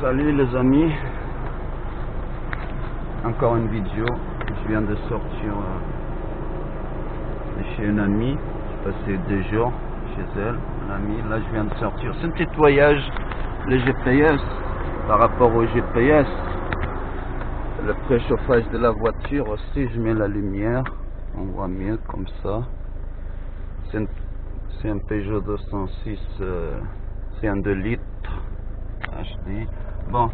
Salut les amis, encore une vidéo. Je viens de sortir euh, de chez une amie. J'ai passé deux jours chez elle, une amie. Là, je viens de sortir. C'est un petit voyage, le GPS, par rapport au GPS. Le préchauffage de la voiture aussi, je mets la lumière. On voit mieux comme ça. C'est un, Peugeot 206, euh, c'est un 2 litres. HD. Bon,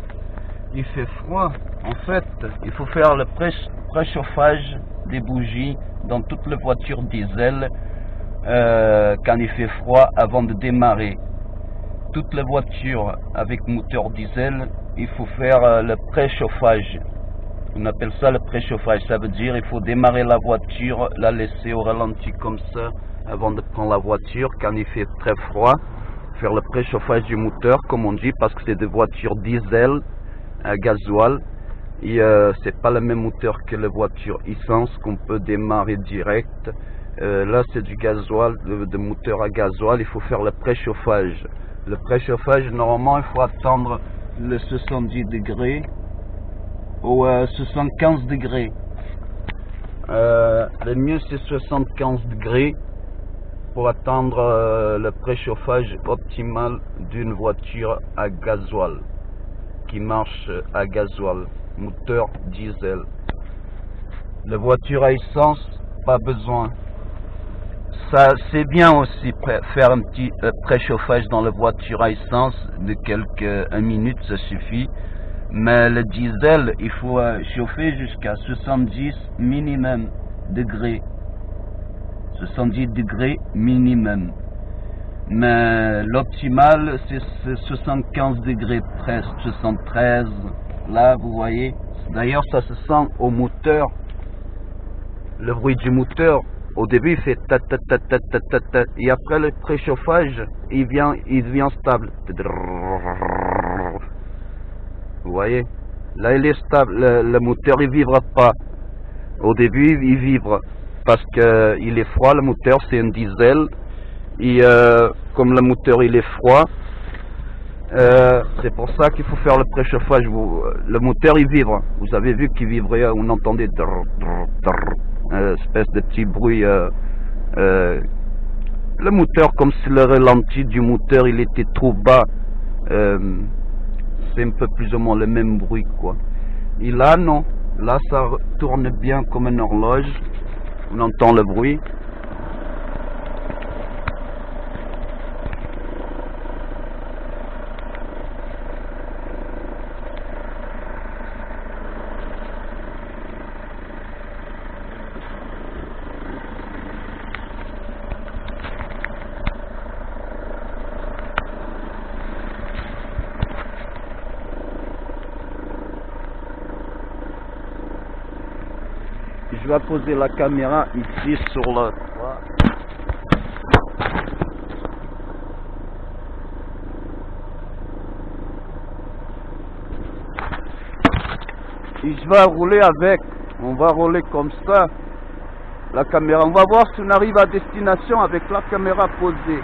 il fait froid. En fait, il faut faire le pré- préchauffage des bougies dans toutes les voitures diesel euh, quand il fait froid avant de démarrer. Toutes les voitures avec moteur diesel, il faut faire euh, le préchauffage. On appelle ça le préchauffage. Ça veut dire il faut démarrer la voiture, la laisser au ralenti comme ça avant de prendre la voiture quand il fait très froid faire le préchauffage du moteur, comme on dit, parce que c'est des voitures diesel à gasoil. Et euh, c'est pas le même moteur que les voitures essence qu'on peut démarrer direct. Euh, là, c'est du gasoil, de, moteur à gasoil. Il faut faire le préchauffage. Le préchauffage, normalement, il faut attendre le 70 degrés ou euh, 75 degrés. Euh, le mieux, c'est 75 degrés pour attendre euh, le préchauffage optimal d'une voiture à gasoil qui marche à gasoil, moteur diesel. La voiture à essence, pas besoin. Ça, c'est bien aussi faire un petit euh, préchauffage dans la voiture à essence de quelques une minute, ça suffit. Mais le diesel, il faut euh, chauffer jusqu'à 70 minimum degrés. 70 degrés minimum. Mais l'optimal, c'est c'est 75 degrés presque, 73. Là, vous voyez. D'ailleurs, ça se sent au moteur. Le bruit du moteur, au début, il fait ta. Et après le préchauffage, il vient, il stable. Vous voyez? Là, il est stable. Le, moteur, il vivra pas. Au début, il vibre parce que il est froid. Le moteur, c'est un diesel. Et euh, comme le moteur, il est froid, euh, c'est pour ça qu'il faut faire le préchauffage. Vous- le moteur, il vibre. Vous avez vu qu'il vibrait. On entendait drrr, drrr, euh, espèce de petit bruit. euh, euh, le moteur, comme si le ralenti du moteur, il était trop bas. Euh, c'est un peu plus ou moins le même bruit, quoi. Et là, non. Là, ça tourne bien comme une horloge. On entend le bruit. Vais poser la caméra ici sur le toit. Et rouler avec. On va rouler comme ça. La caméra. On va voir si on arrive à destination avec la caméra posée.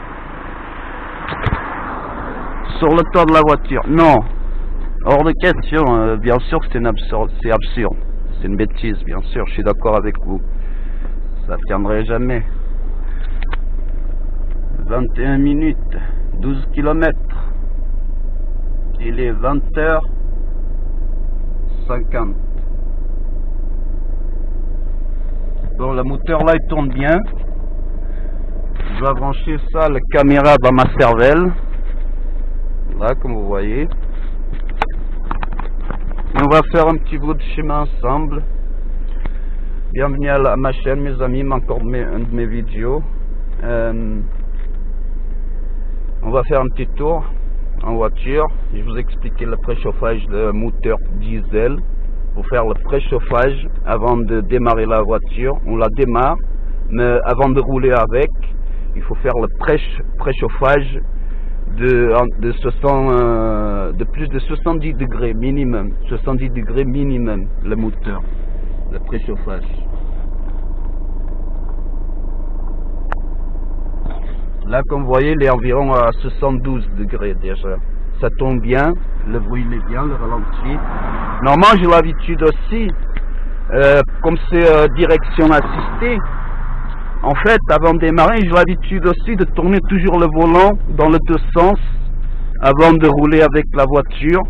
Sur le toit de la voiture. Non. Hors de question. euh, bien sûr que c'est absurde. C'est une bêtise, bien sûr. Je suis d'accord avec vous. Ça tiendrait jamais. 21 minutes. 12 kilomètres. Il est 20h50. Bon, le moteur là, il tourne bien. Je dois brancher ça, la caméra dans ma cervelle. Là, comme vous voyez. On va faire un petit bout de chemin ensemble. Bienvenue à, la- ma chaîne, mes amis, encore de mes, de mes vidéos. Euh, on va faire un petit tour en voiture. Je vous expliquer le préchauffage de moteur diesel. Pour faire le préchauffage avant de démarrer la voiture, on la démarre, mais avant de rouler avec, il faut faire le pré- préchauffage de, de, 60, euh, de plus de 70 degrés minimum. 70 degrés minimum, le moteur, le préchauffage. Là, comme vous voyez, il est environ à 72 degrés déjà. ça tourne bien, le bruit il est bien, le ralenti. Normalement, j'ai l'habitude aussi, euh, comme c'est euh, direction assistée, en fait, avant de démarrer, j'ai l'habitude aussi de tourner toujours le volant dans le deux sens avant de rouler avec la voiture.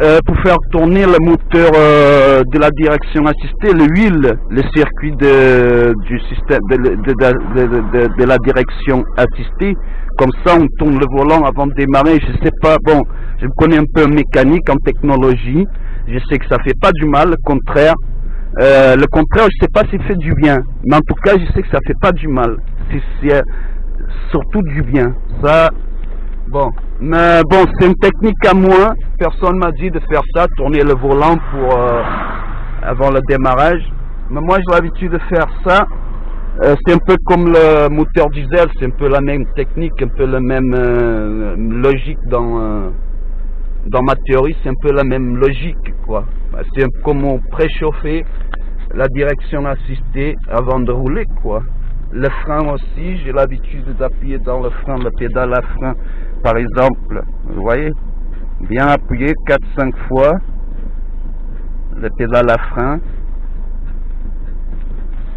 Euh, pour faire tourner le moteur euh, de la direction assistée, l'huile, le circuit de, du système de, la direction assistée. Comme ça, on tourne le volant avant de démarrer. Je sais pas, bon, je connais un peu en mécanique, en technologie. Je sais que ça fait pas du mal, le contraire. Euh, le contraire, je sais pas si fait du bien. Mais en tout cas, je sais que ça fait pas du mal. C'est surtout du bien. Ça, Bon, mais bon, c'est une technique à moi. Personne m'a dit de faire ça, tourner le volant euh, avant le démarrage. Mais moi, j'ai l'habitude de faire ça. Euh, c'est un peu comme le moteur diesel, c'est un peu la même technique, un peu la même euh, logique dans dans ma théorie, c'est un peu la même logique, quoi. C'est comme on préchauffer la direction assistée avant de rouler, quoi. Le frein aussi, j'ai l'habitude d'appuyer dans le frein, le pédale à frein par exemple, vous voyez, bien appuyé 4-5 fois le pédale à frein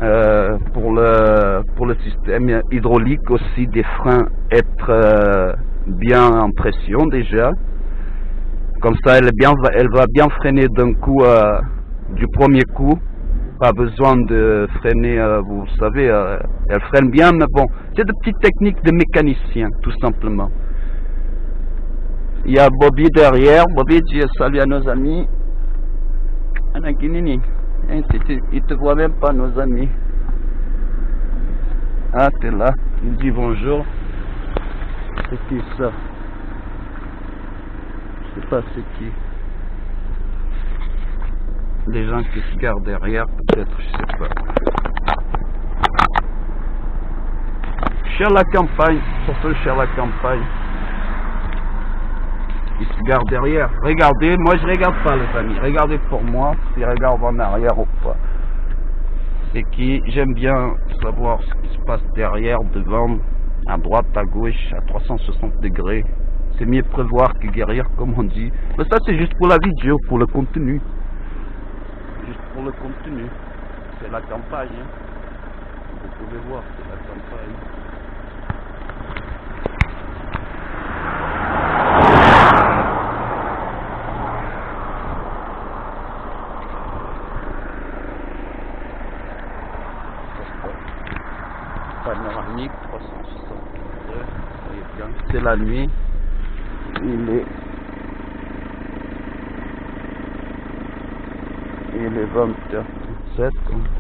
euh, pour, le, pour le système hydraulique aussi des freins être euh, bien en pression déjà comme ça elle, bien, elle va bien freiner d'un coup euh, du premier coup pas besoin de freiner vous savez elle freine bien mais bon c'est de petites techniques de mécanicien tout simplement il y a Bobby derrière. Bobby, dis salut à nos amis. Anakinini. Hein, il te voit même pas, nos amis. Ah, t'es là. Il dit bonjour. C'est qui ça? Sais pas c'est qui. Les gens qui se gardent derrière, peut-être, je sais pas. Cher la campagne, surtout cher la campagne se garde derrière. Regardez, moi je regarde pas les amis. Regardez pour moi si regarde en arrière ou pas. C'est qui J'aime bien savoir ce qui se passe derrière, devant, à droite, à gauche, à 360 degrés. C'est mieux prévoir que guérir, comme on dit. Mais ça, c'est juste pour la vidéo, pour le contenu. Juste pour le contenu. C'est la campagne. Hein. Vous pouvez voir, c'est la campagne. panoramique 362 bien c'est la nuit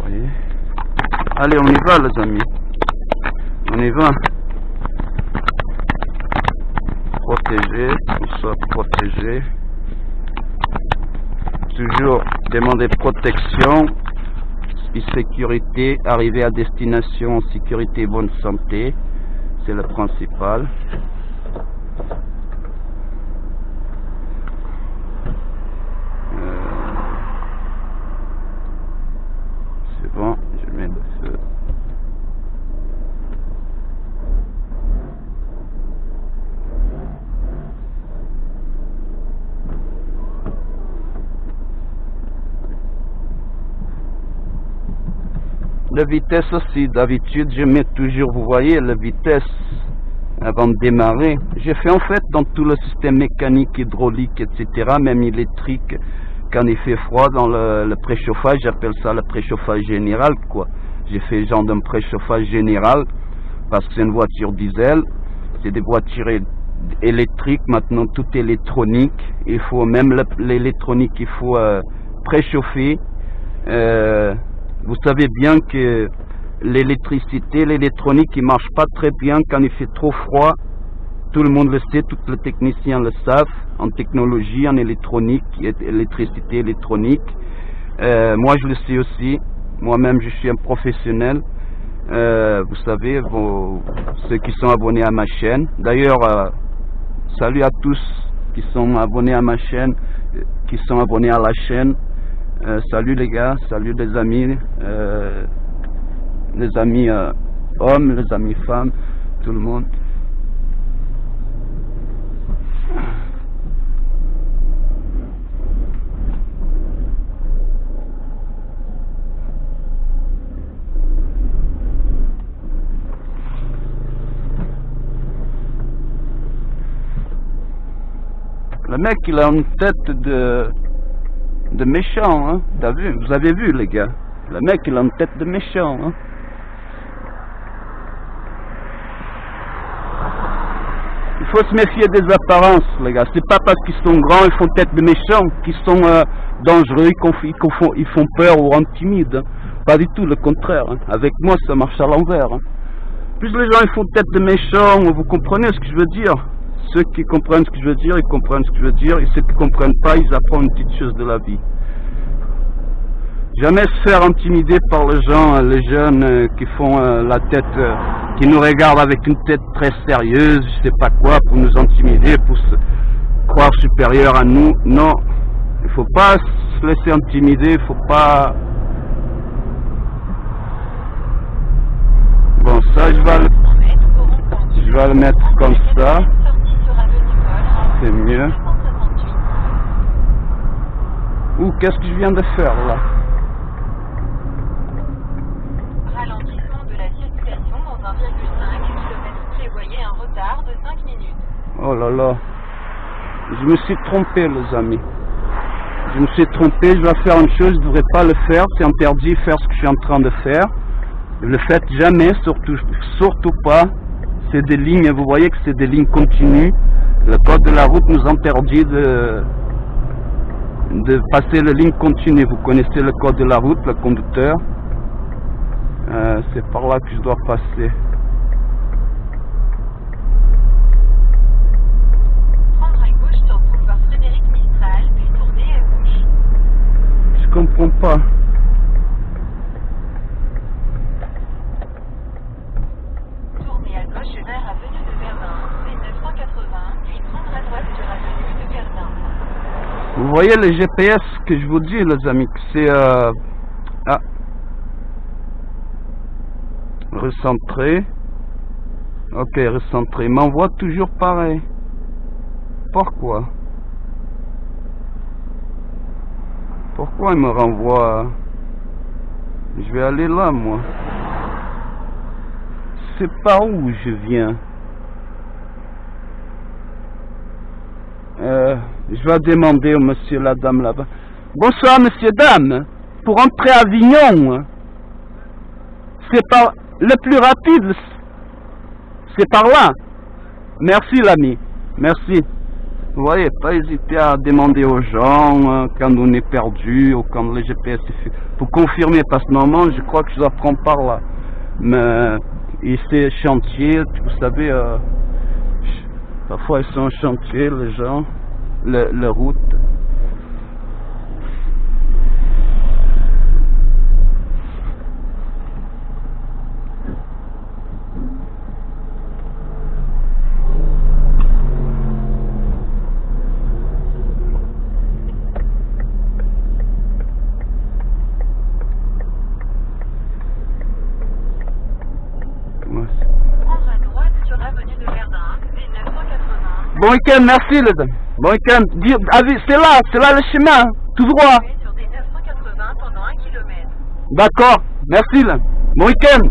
voyez. Allez, on y va les amis. On y va. Protéger, qu'on soit protégé. Toujours demander protection sécurité. Arriver à destination sécurité et bonne santé. C'est le principal. La vitesse aussi, d'habitude je mets toujours, vous voyez, la vitesse avant de démarrer. J'ai fait en fait dans tout le système mécanique, hydraulique, etc., même électrique, quand il fait froid dans le, préchauffage, j'appelle ça le préchauffage général, quoi. J'ai fait genre d'un préchauffage général, parce que c'est une voiture diesel, c'est des voitures électriques, maintenant tout électronique, il faut même l'électronique, il faut euh, préchauffer, euh, vous savez bien que l'électricité, l'électronique, ne marche pas très bien quand il fait trop froid. Tout le monde le sait, tous les techniciens le savent, en technologie, en électronique, électricité électronique. Euh, moi, je le sais aussi. Moi-même, je suis un professionnel. Euh, vous savez, ceux qui sont abonnés à ma chaîne. D'ailleurs, euh, salut à tous qui sont abonnés à ma chaîne, qui sont abonnés à la chaîne. Euh, salut les gars, salut les amis, euh, les amis euh, hommes, les amis femmes, tout le monde. Le mec, il a une tête de de méchant, hein. Vous avez vu, les gars Le mec, il a une tête de méchant, hein. Il faut se méfier des apparences, les gars. C'est pas parce qu'ils sont grands, ils font tête de méchants, qu'ils sont euh, dangereux, qu'ils font, ils font peur ou intimides. Pas du tout, le contraire. hein. Avec moi, ça marche à l'envers. hein. Plus les gens ils font tête de méchants, vous comprenez ce que je veux dire? Ceux qui comprennent ce que je veux dire, ils comprennent ce que je veux dire, et ceux qui comprennent pas, ils apprennent une petite chose de la vie. Jamais se faire intimider par les gens, les jeunes euh, qui font euh, la tête, euh, qui nous regardent avec une tête très sérieuse, je sais pas quoi, pour nous intimider, pour se croire supérieur à nous. Non, il faut pas se laisser intimider, il faut pas. Bon, ça, je vais je vais le mettre comme ça, c'est mieux. Ouh, qu'est-ce que je viens de faire là Ralentissement de la circulation dans 1,5 km prévoyez un retard de 5 minutes. Oh là là, je me suis trompé, les amis. Je me suis trompé, je vais faire une chose, je ne devrais pas le faire, c'est interdit de faire ce que je suis en train de faire. Ne le faites jamais, surtout, surtout pas. C'est des lignes, vous voyez que c'est des lignes continues. Le code de la route nous interdit de, de passer les lignes continues. Vous connaissez le code de la route, le conducteur. Euh, c'est par là que je dois passer. Prendre à gauche sur boulevard Frédéric Mistral, puis tourner à gauche. Je comprends pas. Tournez à gauche vers avenue de Verdun, V980, puis prendre à droite sur avenue de Verdun. Vous voyez le GPS que je vous dis, les amis, c'est... Euh... Ah. Recentrer. Ok, recentrer. M'envoie toujours pareil. Pourquoi? Pourquoi il me renvoie? Je vais aller là, moi. C'est par où je viens Euh, je vais demander au monsieur, la dame là-bas. Bonsoir, monsieur, dame. Pour entrer à Avignon, c'est par le plus rapide. C'est par là. Merci, l'ami. Merci. Vous voyez, pas hésiter à demander aux gens euh, quand on est perdu ou quand le GPS est fait. Pour confirmer, parce que normalement, je crois que je dois prendre par là. Mais ici, chantier, vous savez, euh, Parfois ils sont en chantier, les gens, le, le route. Ouais. Prendre à droite sur avenue de Verdun, V980. Bon week-end, merci les. Bon week-end. C'est là, c'est là le chemin, tout droit. Tournez sur D980 pendant 1 km. D'accord, merci là. Bon week-end.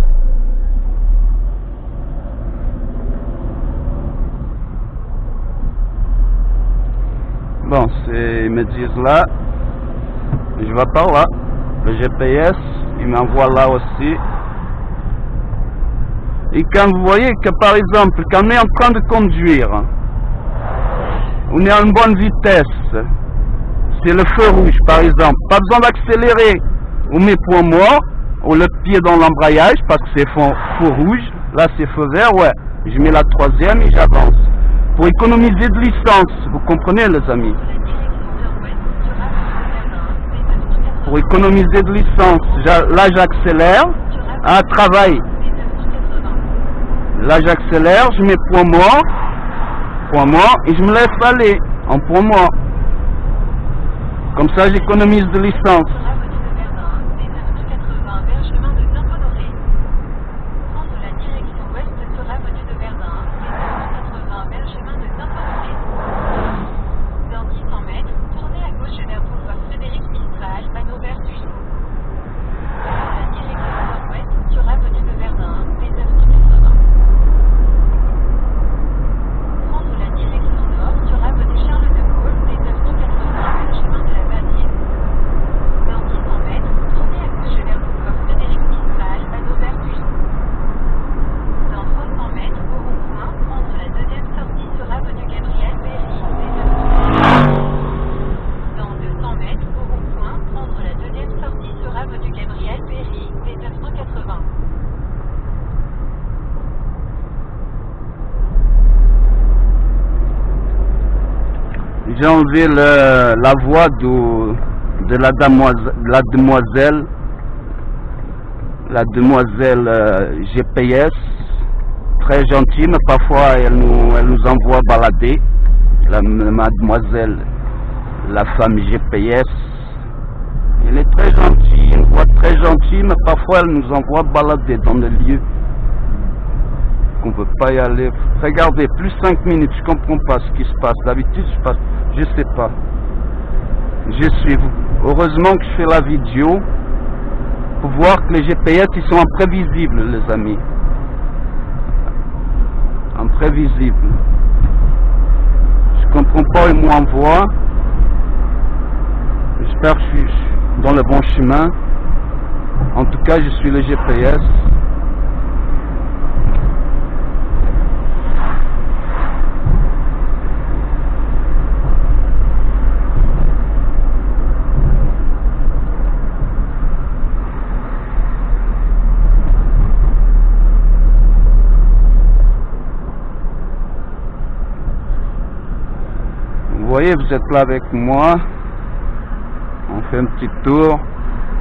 Bon, c'est, ils me disent là, je vais par là. Le GPS, il m'envoie là aussi. Et quand vous voyez que par exemple, quand on est en train de conduire, on est à une bonne vitesse, c'est le feu rouge par exemple, pas besoin d'accélérer, on met point mort, on le pied dans l'embrayage parce que c'est feu, rouge, là c'est feu vert, ouais, je mets la troisième et j'avance. Pour économiser de licence, vous comprenez les amis. La direction nord-ouest sur avenue de Verdun, V980. Pour économiser de licence, j'a- là j'accélère, à travail, V980. là j'accélère, je mets point mort, point mort, et je me laisse aller en mort. Comme ça j'économise de licence. Sur avenue de Verdun, V980 vers chemin de Saint-Honoré. Prendre la direction ouest sur avenue de Verdun, V980 vers chemin de Saint-Honoré. Dans 600 mètres, tournez à gauche vers boulevard Frédéric Mistral, panneau vert du Prendre la direction nord-ouest sur avenue de Verdun, V980. Prendre la direction nord sur avenue Charles de Gaulle, J'ai enlevé le- la voix de la demoiselle, la demoiselle, euh, GPS, très gentille, mais parfois elle nous, elle nous envoie balader. La mademoiselle, la femme GPS, elle est très gentille, une voix très gentille, mais parfois elle nous envoie balader dans des lieux qu'on ne peut pas y aller. Regardez, plus 5 minutes, je comprends pas ce qui se passe. D'habitude, je passe, je sais pas. Je suis. Heureusement que je fais la vidéo pour voir que les GPS, ils sont imprévisibles, les amis. Imprévisibles. Je comprends pas, ils m'envoient. J'espère que je suis dans le bon chemin. En tout cas, je suis le GPS. Vous voyez, vous êtes là avec moi. On fait un petit tour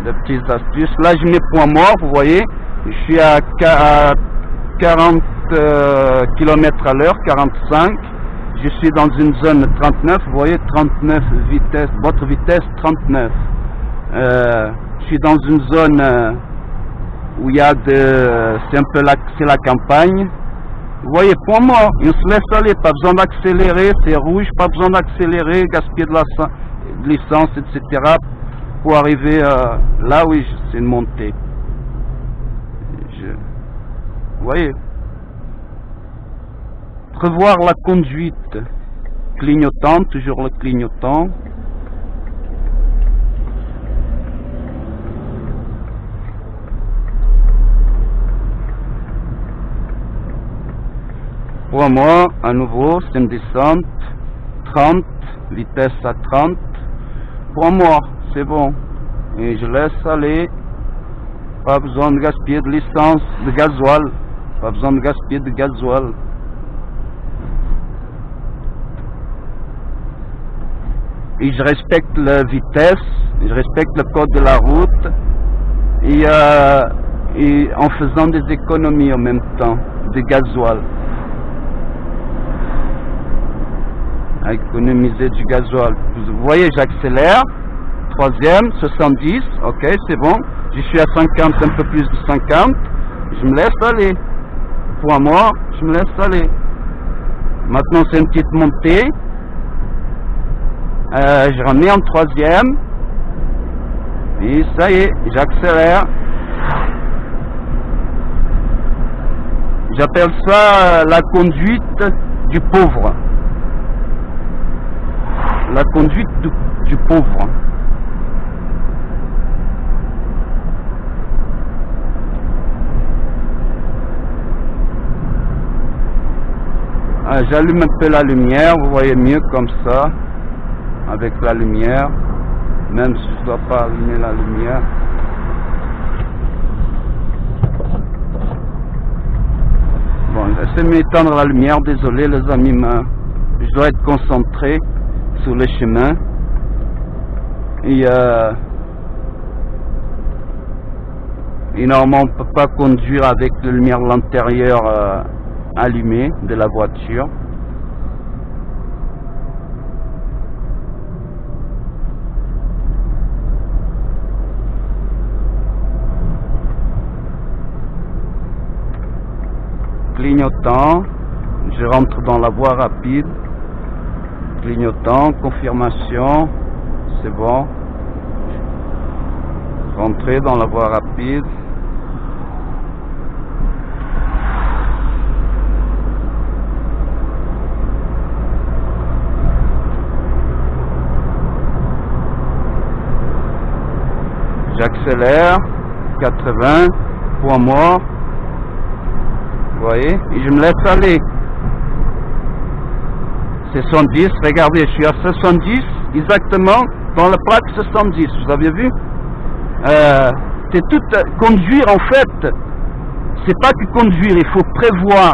de petites astuces. Là, je mets point mort, vous voyez. Je suis à qua- à 40 km à l'heure, 45. Je suis dans une zone 39, vous voyez, 39 vitesse, votre vitesse 39. Euh, je suis dans une zone euh, où il y a de, c'est un peu la, la campagne. Vous voyez, point mort, on se laisse aller, pas besoin d'accélérer, c'est rouge, pas besoin d'accélérer, gaspiller de la de l'essence, etc. pour arriver euh, là, oui, c'est une montée. Je- Vous voyez Prévoir la conduite clignotant, toujours le clignotant. Pour moi, à nouveau, c'est une descente 30, vitesse à 30. Pour moi, c'est bon. Et je laisse aller. Pas besoin de gaspiller de l'essence, de gasoil. Pas besoin de gaspiller de gasoil. Et je respecte la vitesse, je respecte le code de la route. Et, euh, et en faisant des économies en même temps, de gasoil. À économiser du gasoil. Vous voyez, j'accélère. Troisième, 70, ok, c'est bon. Je suis à 50, un peu plus de 50. Je me laisse aller. Pour moi, je me laisse aller. Maintenant, c'est une petite montée. Euh, je remets en troisième. Et ça y est, j'accélère. J'appelle ça euh, la conduite du pauvre la conduite du, pauvre. Ah, J'allume un peu la lumière, vous voyez mieux comme ça, avec la lumière, même si je ne dois pas allumer la lumière. Bon, j'essaie de m'étendre la lumière, désolé les amis, mais je dois être concentré sur le chemin. Et, normalement, on ne peut pas conduire avec la lumière de l'intérieur euh, allumée de la voiture. Clignotant, je rentre dans la voie rapide clignotant, confirmation, c'est bon. Rentrer dans la voie rapide. J'accélère, 80, point mort. Vous voyez, et je me laisse aller. C'est 70, regardez, je suis à 70, exactement, dans la plaque 70, vous avez vu? Euh, C'est tout, conduire en fait, c'est pas que conduire, il faut prévoir.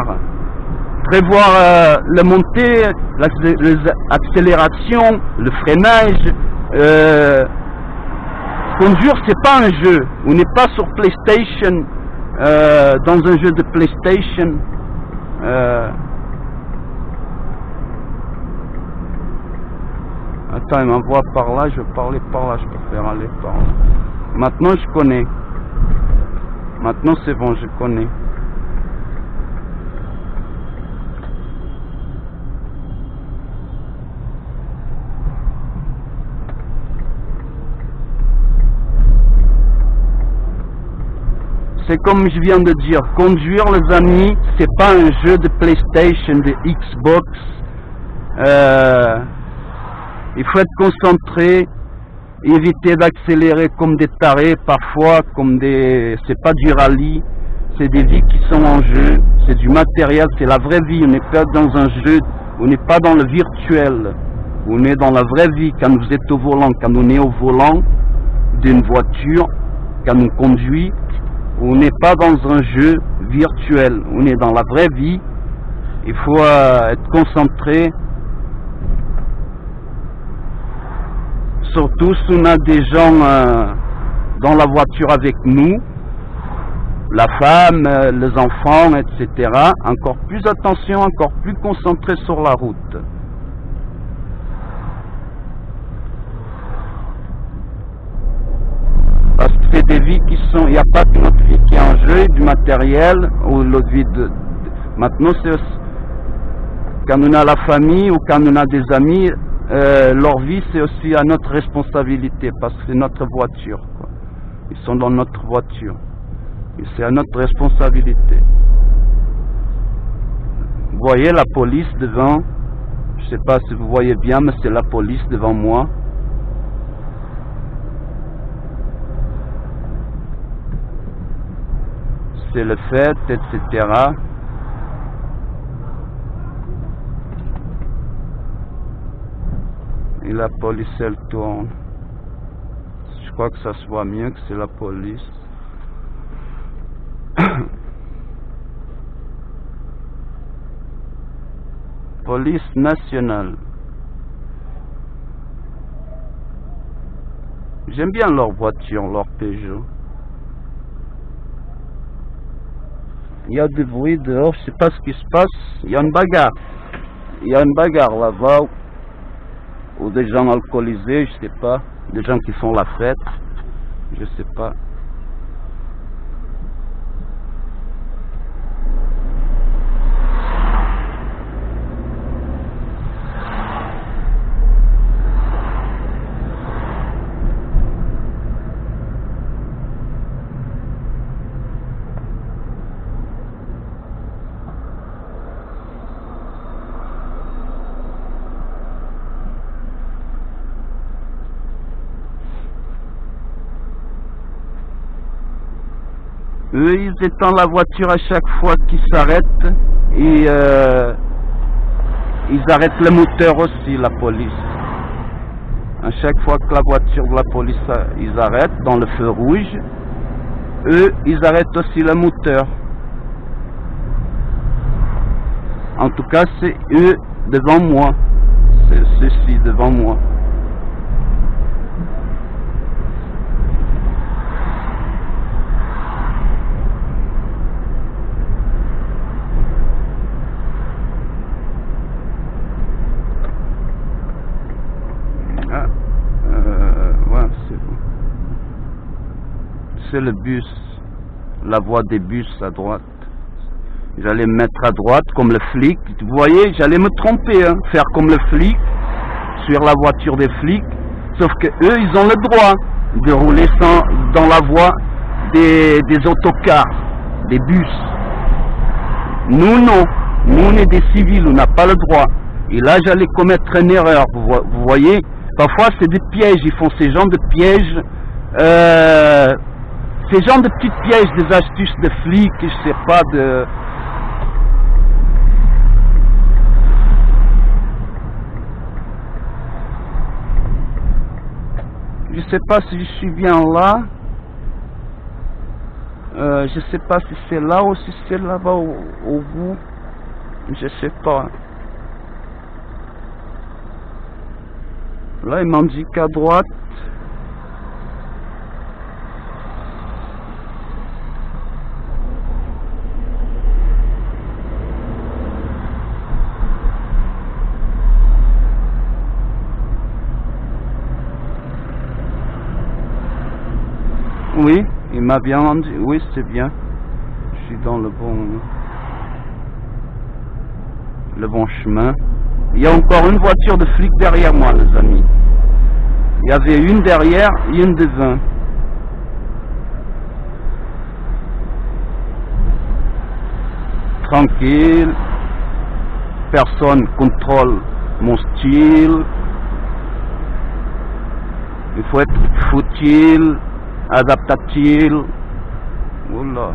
prévoir euh, la montée, l'accé- l'accélération, le freinage. euh, conduire, c'est pas un jeu. On n'est pas sur PlayStation, euh, dans un jeu de PlayStation. Euh, Attends, il m'envoie par là, je parler par là, je préfère aller par là. Maintenant, je connais. Maintenant, c'est bon, je connais. C'est comme je viens de dire, conduire les amis, c'est pas un jeu de PlayStation, de Xbox. Euh, il faut être concentré, éviter d'accélérer comme des tarés parfois, comme des. C'est pas du rallye, c'est des vies qui sont en jeu, c'est du matériel, c'est la vraie vie. On n'est pas dans un jeu, on n'est pas dans le virtuel. On est dans la vraie vie quand vous êtes au volant, quand on est au volant d'une voiture, quand on conduit. On n'est pas dans un jeu virtuel, on est dans la vraie vie. Il faut euh, être concentré. Surtout si on a des gens euh, dans la voiture avec nous, la femme, euh, les enfants, etc. Encore plus attention, encore plus concentré sur la route. Parce que c'est des vies qui sont. Il n'y a pas que notre vie qui est en jeu, du matériel, ou l'autre vie de. Maintenant, c'est quand on a la famille ou quand on a des amis, euh, leur vie, c'est aussi à notre responsabilité, parce que c'est notre voiture. quoi. Ils sont dans notre voiture. Et c'est à notre responsabilité. Vous voyez la police devant. Je ne sais pas si vous voyez bien, mais c'est la police devant moi. c'est le fait, etc. Et la police, elle tourne. Je crois que ça se voit mieux que c'est la police. police nationale. J'aime bien leur voiture, leur Peugeot. Il y a du bruit dehors, je sais pas ce qui se passe. Il y a une bagarre. Il y a une bagarre là-bas. Ou des gens alcoolisés, je sais pas. Des gens qui font la fête. Je sais pas. Eux, ils étendent la voiture à chaque fois qu'ils s'arrêtent et euh, ils arrêtent le moteur aussi, la police. À chaque fois que la voiture de la police, euh, ils arrêtent dans le feu rouge, eux, ils arrêtent aussi le moteur. En tout cas, c'est eux devant moi. C'est ceux-ci devant moi. Ah, euh, ouais, c'est bon. Le bus, la voie des bus à droite. J'allais me mettre à droite comme le flic. Vous voyez, j'allais me tromper, hein, faire comme le flic, sur la voiture des flics. Sauf que eux, ils ont le droit de rouler sans, dans la voie des, des autocars, des bus. Nous, non. Nous, on est des civils, on n'a pas le droit. Et là, j'allais commettre une erreur, vous, vo- vous voyez. Parfois, c'est des pièges, ils font ces genres de pièges. Euh, ces genres de petits pièges, des astuces de flics, je sais pas, de... Je sais pas si je suis bien là. Euh, je sais pas si c'est là ou si c'est là-bas au, au bout. Je sais pas. Là, il m'indique qu'à droite. Oui, il m'a dit. Oui, c'est bien. Je suis dans le bon le bon chemin. Il y a encore une voiture de flic derrière moi, les amis. Il y avait une derrière et une devant. Tranquille. Personne contrôle mon style. Il faut être futile, azab takcil Allah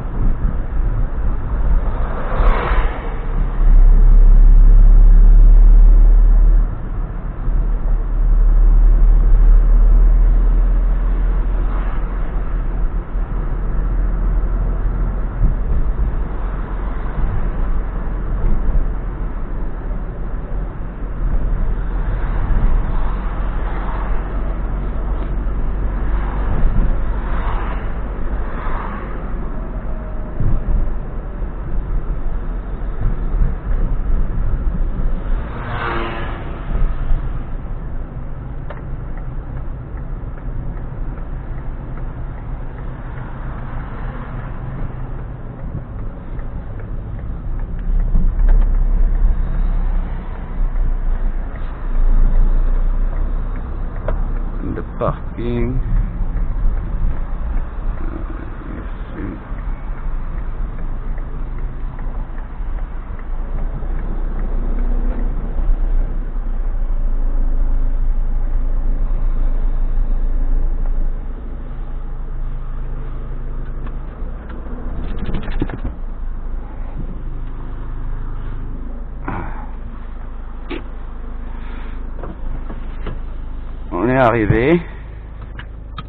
arrivé.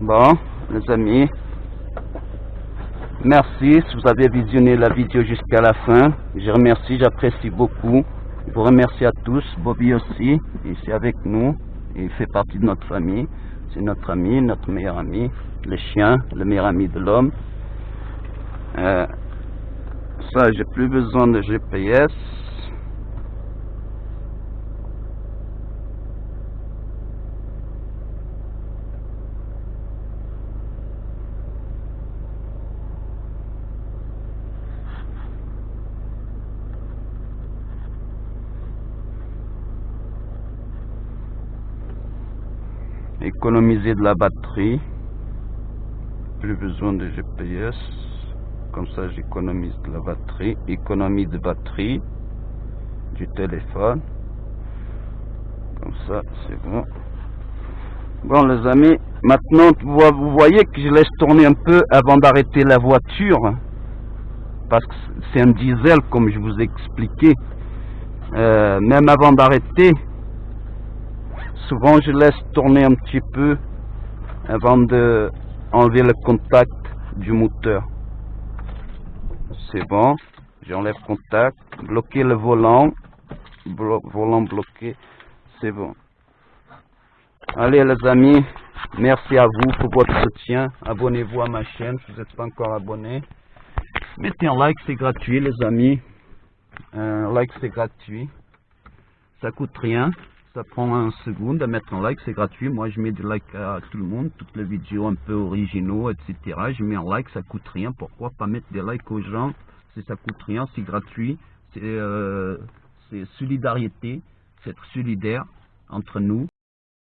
Bon, les amis. Merci si vous avez visionné la vidéo jusqu'à la fin. Je remercie, j'apprécie beaucoup. Je vous remercie à tous. Bobby aussi, ici avec nous. Il fait partie de notre famille. C'est notre ami, notre meilleur ami. Le chien, le meilleur ami de l'homme. Euh, ça, j'ai plus besoin de GPS. Économiser de la batterie. Plus besoin de GPS comme ça j'économise de la batterie. Économie de batterie. Du téléphone. Comme ça c'est bon. Bon les amis maintenant vous voyez que je laisse tourner un peu avant d'arrêter la voiture. Parce que c'est un diesel comme je vous ai expliqué. Euh, même avant d'arrêter souvent je laisse tourner un petit peu avant de enlever le contact du moteur. C'est bon, j'enlève contact, bloquer le volant, volant bloqué, c'est bon. Allez les amis, merci à vous pour votre soutien, abonnez-vous à ma chaîne si vous n'êtes pas encore abonné. Mettez un like, c'est gratuit les amis, un like c'est gratuit, ça coûte rien. Ça prend un seconde à mettre un like, c'est gratuit. Moi, je mets des likes à tout le monde, toutes les vidéos un peu originaux, etc. Je mets un like, ça coûte rien. Pourquoi pas mettre des likes aux gens Si ça coûte rien, c'est gratuit. C'est euh, solidarité, c'est être solidaire entre nous.